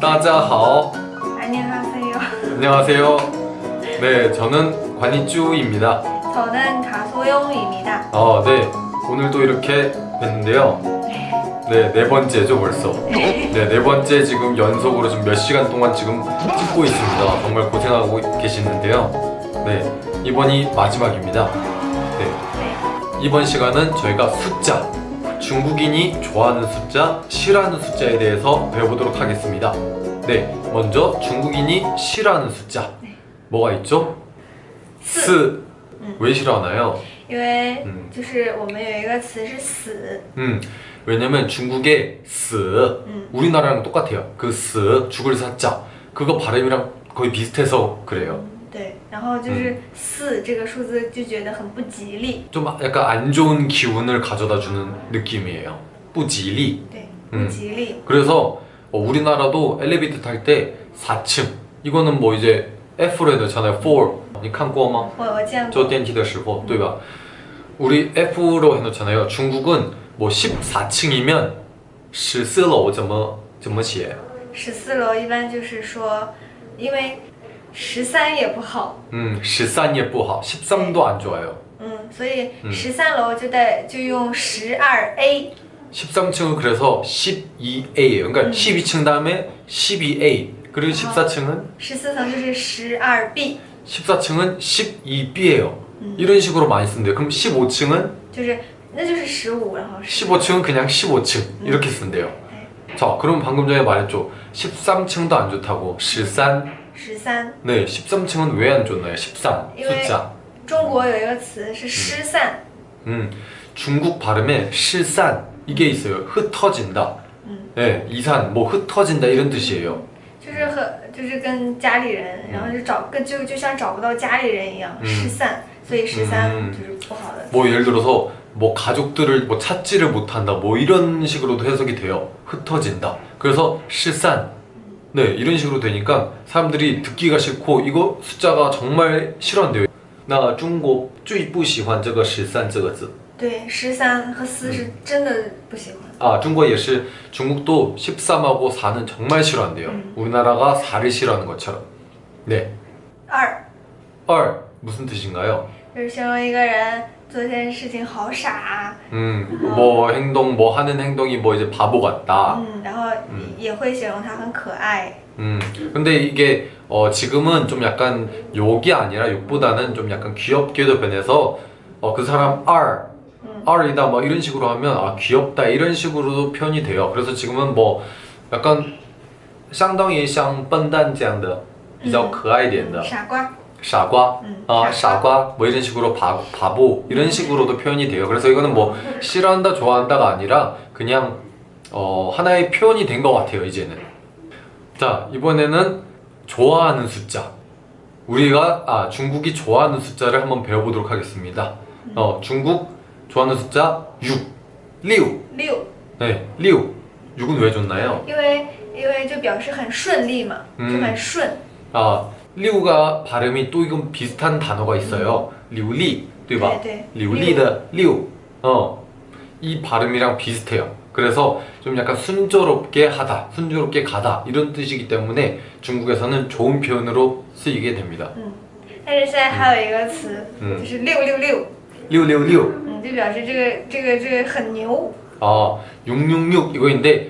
따자하오. 안녕하세요. 안녕하세요. 네 저는 관이쭈입니다. 저는 가소영입니다. 아, 네. 오늘도 이렇게 뵀는데요. 네, 네 번째죠 벌써. 네, 네 번째 지금 연속으로 지금 몇 시간 동안 지금 찍고 있습니다. 정말 고생하고 계시는데요. 네, 이번이 마지막입니다. 네, 네. 이번 시간은 저희가 숫자 중국인이 좋아하는 숫자, 싫어하는 숫자에 대해서 배워보도록 하겠습니다 네, 먼저 중국인이 싫어하는 숫자 네. 뭐가 있죠? 四 스. 음. 왜 싫어하나요? 因为嗯就是我们有一个词是死， 음, 왜냐면 중국의 死 음. 우리나라랑 똑같아요 그 死, 죽을 사자 그거 발음이랑 거의 비슷해서 그래요 对，然后就是四这个数字就觉得很不吉利， 좀 약간 안 좋은 기운을 가져다 주는 느낌이에요 不吉利对， 음 不吉利。 그래서 어, 우리나라도 엘리베이터 탈 때 4층 이거는 뭐 이제 F로 해놓잖아요 4你看过吗?我我见过，坐电梯的时候对吧? 우리 F로 해놓잖아요 중국은 뭐 14층이면 14楼怎么怎么写?十四楼一般就是说，因为 十三也不好， 음, 13 也不好 13도 안 좋아요 嗯，所以嗯十三楼就带就用十二 A， 13층은 그래서 12A예요 그러니까 음. 12층 다음에 12A 그리고 14층은 十四层就是十二 B， 14층은 12B예요 음. 이런 식으로 많이 쓴대요 그럼 15층은 就是那就是十五，然后十 15층은 그냥 15층 이렇게 쓴대요 자 그럼 방금 전에 말했죠 13층도 안 좋다고 13 十三。 네 13층은 왜 안 좋나요 13 因为 숫자 中国有一个词是失散， 음 중국 발음에 실산 이게 있어요 흩어진다 음. 네 이산 뭐 흩어진다 이런 뜻이에요 就是和就是跟家里人，然后就找跟就就像找不到家里人一样，嗯失散，所以十三嗯就是不好的。 뭐 예를 들어서 뭐 가족들을 뭐 찾지를 못한다 뭐 이런 식으로도 해석이 돼요 흩어진다 그래서 실산 네 이런 식으로 되니까 사람들이 듣기가 싫고 이거 숫자가 정말 싫어한대요 나 중국 最不喜欢这个十三这个字对，十三和四是真的不喜欢。 아 중국 예시 중국도 13하고 4는 정말 싫어한대요 음. 우리나라가 4를 싫어하는 것처럼 네 二 二 무슨 뜻인가요? 就是形容一个人做一件事情好傻， 음, 뭐 행동, 뭐 하는 행동이 뭐 이제 바보 같다. 嗯，然后也会形容他很可爱。 음, 근데 이게 어, 지금은 좀 약간 욕이 아니라 욕보다는 좀 약간 귀엽게도 변해서 어, 그 사람 R, 음. R이다 뭐 이런 식으로 하면 아 귀엽다 이런 식으로도 표현이 돼요. 그래서 지금은 뭐 약간 相当于像笨蛋这样的比较可爱一点的傻瓜， 傻瓜, 음, 아,傻瓜. 사과 뭐 이런 식으로 바, 바보 이런 식으로도 표현이 돼요. 그래서 이거는 뭐 싫어한다 좋아한다가 아니라 그냥 어, 하나의 표현이 된 것 같아요. 이제는. 자 이번에는 좋아하는 숫자. 우리가 아 중국이 좋아하는 숫자를 한번 배워보도록 하겠습니다. 어 중국 좋아하는 숫자 6, 6. 六， 네, 6. 6은 왜 좋나요? 因为因为就表示很顺利嘛，嗯就很顺。 아, 리우가 발음이 또 이건 비슷한 단어가 있어요. 리우리, 对吧?对对 리우리의 리우. 어. 이 발음이랑 비슷해요. 그래서 좀 약간 순조롭게 하다, 순조롭게 가다 이런 뜻이기 때문에 중국에서는 좋은 표현으로 쓰이게 됩니다. 嗯，但是现在还有一个词，嗯就是六六六， 리우리우리우. 嗯，就表示这个这个这个很牛， 아, 666 이거인데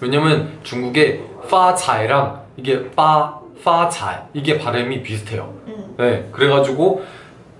왜냐면 중국의 파차이랑 이게 파, 파차이 이게 발음이 비슷해요. 嗯 네, 그래가지고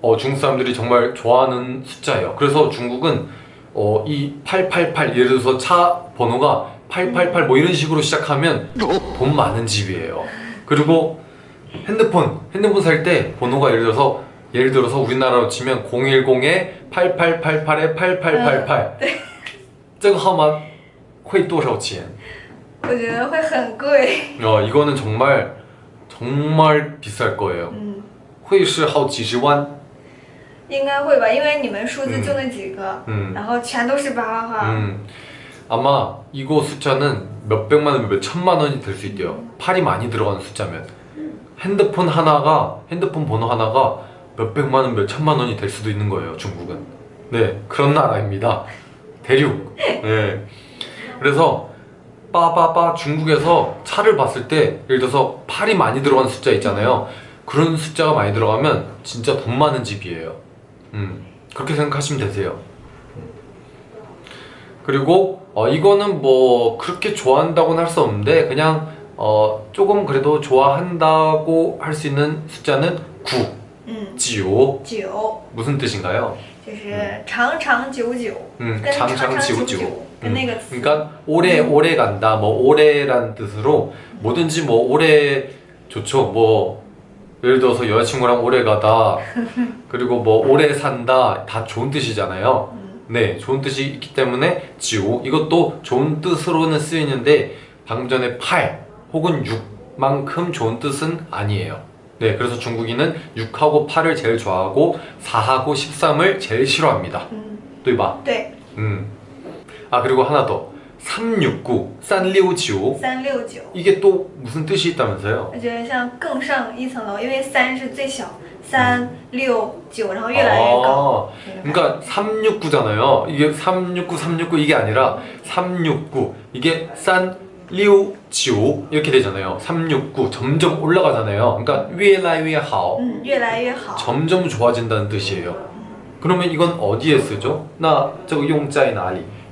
어, 중국 사람들이 정말 좋아하는 숫자예요. 그래서 중국은 어, 이 888 예를 들어서 차 번호가 888 뭐 이런 식으로 시작하면 돈 많은 집이에요. 그리고 핸드폰 핸드폰 살 때 번호가 예를 들어서 예를 들어서 우리나라로 치면 010에 8888에 8888. 这个号码 会多少钱?我觉得会很贵。 어, 이거는 정말 정말 비쌀 거예요. 嗯，会是好几十万.应该会吧，因为你们数字就那几个， 음. 然后全都是八八八。 음, 아마 이거 숫자는 몇 백만 원, 몇 천만 원이 될 수 있대요. 팔이 많이 들어가는 숫자면 핸드폰 하나가 핸드폰 번호 하나가 몇 백만 원, 몇 천만 원이 될 수도 있는 거예요. 중국은. 네, 그런 나라입니다. 대륙. 네. 그래서 빠바바 중국에서 차를 봤을 때 예를 들어서 팔이 많이 들어가는 숫자 있잖아요. 그런 숫자가 많이 들어가면 진짜 돈 많은 집이에요. 음, 그렇게 생각하시면 되세요. 그리고 어, 이거는 뭐 그렇게 좋아한다고는 할 수 없는데 그냥 어, 조금 그래도 좋아한다고 할 수 있는 숫자는 9, 嗯， 지오 九 무슨 뜻인가요? 就是长长久久， 음, 跟长长久 장장지우지오 久 음, 그러니까 오래 오래 음. 간다. 뭐 오래란 뜻으로 뭐든지 뭐 오래 좋죠. 뭐 예를 들어서 여자친구랑 오래 가다. 그리고 뭐 오래 산다. 다 좋은 뜻이잖아요. 음. 네 좋은 뜻이 있기 때문에 지오 이것도 좋은 뜻으로는 쓰이는데 방금 전에 8 혹은 6만큼 좋은 뜻은 아니에요. 네 그래서 중국인은 6하고 8을 제일 좋아하고 4하고 13을 제일 싫어합니다. 음. 이봐. 네. 음. 아 그리고 하나 더 369, 369三六九， 이게 또 무슨 뜻이 있다면서요? 我觉得像更上一层楼，因为三是最小，三六九，然后越来越高。 아, 那种感觉 그러니까 369잖아요. 이게 369, 369 이게 아니라 369 이게 산 리우 지오 이렇게 되잖아요. 369 점점 올라가잖아요. 그러니까 越来越好嗯，越来越好。 점점 좋아진다는 뜻이에요. 그러면 이건 어디에 쓰죠? 나 저거 용자의 나리.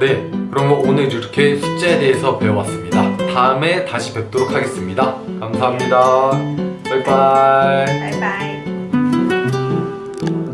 네, 그러면 오늘 이렇게 숫자에 대해서 배워왔습니다. 다음에 다시 뵙도록 하겠습니다. 감사합니다. 바이바이. 拜拜。